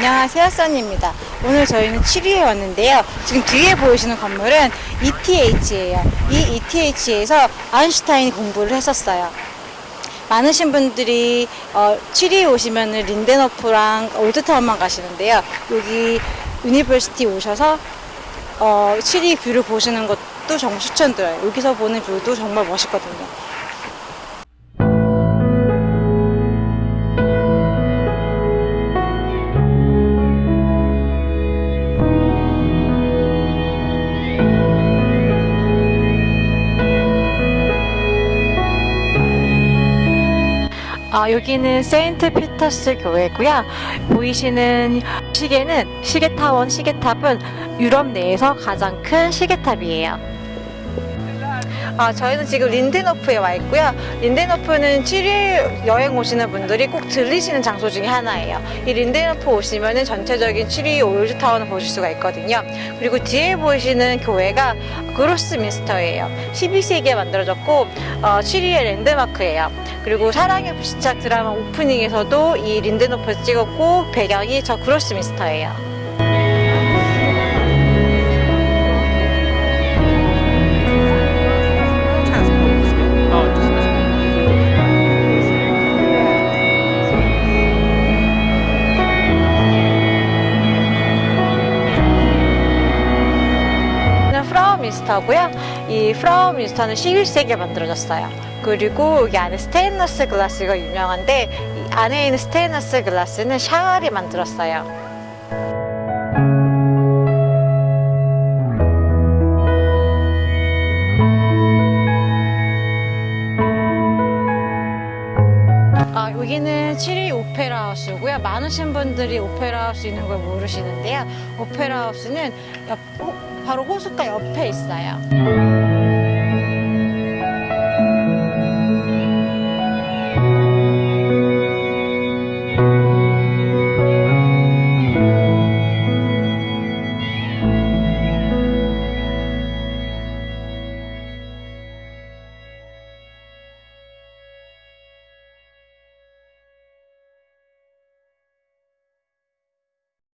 안녕하세요 써니입니다. 오늘 저희는 취리히에 왔는데요. 지금 뒤에 보이시는 건물은 ETH예요. 이 ETH에서 아인슈타인이 공부를 했었어요. 많으신 분들이 어, 취리히에 오시면 린덴호프랑 old town만 가시는데요. 여기 university 오셔서 어, 7위 뷰를 보시는 것도 정말 추천드려요. 여기서 보는 view도 정말 멋있거든요 아, 여기는 세인트 피터스 교회고요. 보이시는 시계는 시계타원 시계탑은 유럽 내에서 가장 큰 시계탑이에요. 아, 저희는 지금 린덴호프에 와 있고요. 린덴호프는 취리히 여행 오시는 분들이 꼭 들리시는 장소 중에 하나예요. 이 린덴호프 오시면은 전체적인 취리히 old town을 보실 수가 있거든요. 그리고 뒤에 보이시는 교회가 그로스민스터예요. 12세기에 만들어졌고 어, 7위의 랜드마크예요. 그리고 사랑의 불시착 드라마 오프닝에서도 이 린덴호프에서 찍었고 배경이 저 그로스민스터예요. 프라우민스터고요. 이 프라우민스터는 11세기에 만들어졌어요. 그리고 여기 안에 스테인드글라스가 유명한데 이 안에 있는 스테인드글라스는 샤갈이 만들었어요. 아, 여기는 취리히 오페라 하우스고요. 많으신 분들이 오페라 하우스 있는 걸 모르시는데요. 오페라 하우스는 옆, 호- 바로 호숫가 옆에 있어요.